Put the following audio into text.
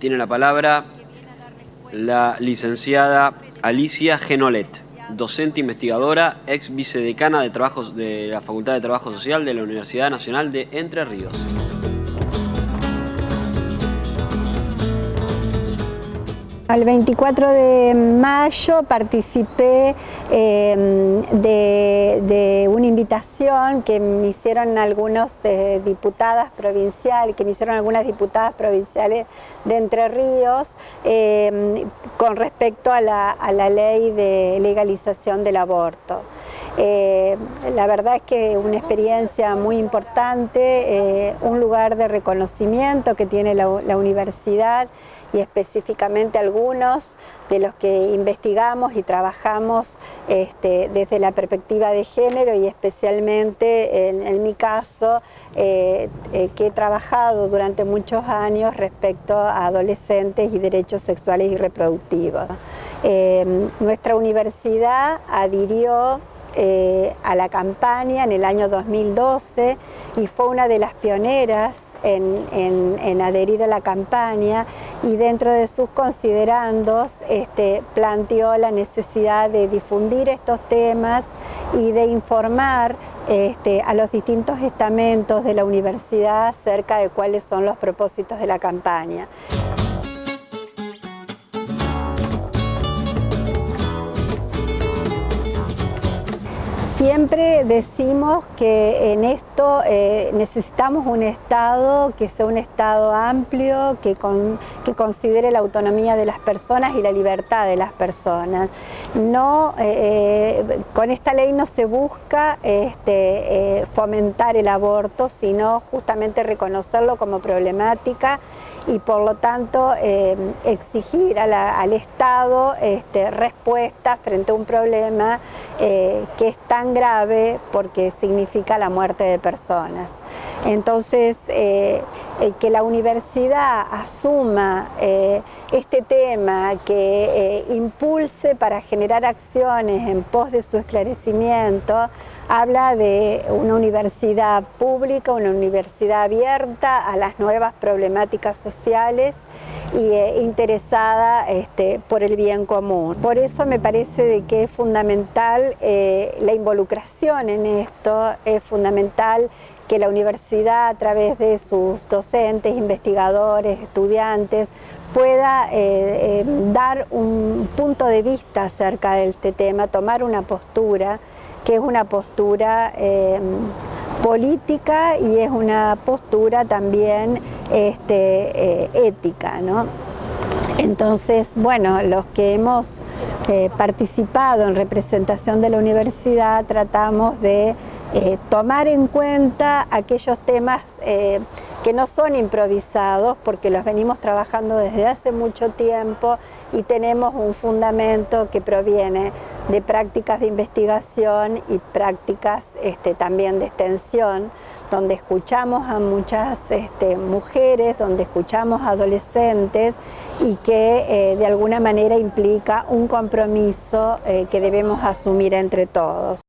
Tiene la palabra la licenciada Alicia Genolet, docente investigadora, ex vicedecana de, trabajos, de la Facultad de Trabajo Social de la Universidad Nacional de Entre Ríos. El 24 de mayo participé em, de, una invitación que me hicieron algunas eh, diputadas provinciales, que me hicieron algunas diputadas provinciales de Entre Ríos em, con respecto a la, ley de legalización del aborto. Eh, la verdad es que una experiencia muy importante, eh, un lugar de reconocimiento que tiene la universidad y específicamente algunos de los que investigamos y trabajamos este, desde la perspectiva de género y especialmente en, mi caso eh, que he trabajado durante muchos años respecto a adolescentes y derechos sexuales y reproductivos. Nuestra universidad adhirió a la campaña en el año 2012 y fue una de las pioneras en, adherir a la campaña y dentro de sus considerandos este, planteó la necesidad de difundir estos temas y de informar este, a los distintos estamentos de la universidad acerca de cuáles son los propósitos de la campaña. Siempre decimos que en esto eh, necesitamos un Estado que sea un Estado amplio, que, considere la autonomía de las personas y la libertad de las personas. No, eh, eh, con esta ley no se busca este, fomentar el aborto, sino justamente reconocerlo como problemática y por lo tanto exigir al Estado este, respuesta frente a un problema que es tan grave porque significa la muerte de personas. Entonces, eh, eh, que la universidad asuma eh, este tema, que impulse para generar acciones en pos de su esclarecimiento, habla de una universidad pública, una universidad abierta a las nuevas problemáticas sociales y interesada este, por el bien común. Por eso me parece de que es fundamental la involucración en esto, es fundamental que la universidad a través de sus docentes, investigadores, estudiantes, pueda eh, eh, dar un punto de vista acerca de este tema, tomar una postura, que es una postura eh, política y es una postura también este, ética. Entonces, bueno, los que hemos participado en representación de la universidad tratamos de eh, tomar en cuenta aquellos temas eh, que no son improvisados porque los venimos trabajando desde hace mucho tiempo y tenemos un fundamento que proviene de prácticas de investigación y prácticas este, también de extensión, donde escuchamos a muchas este, mujeres, donde escuchamos a adolescentes y que eh, de alguna manera implica un compromiso que debemos asumir entre todos.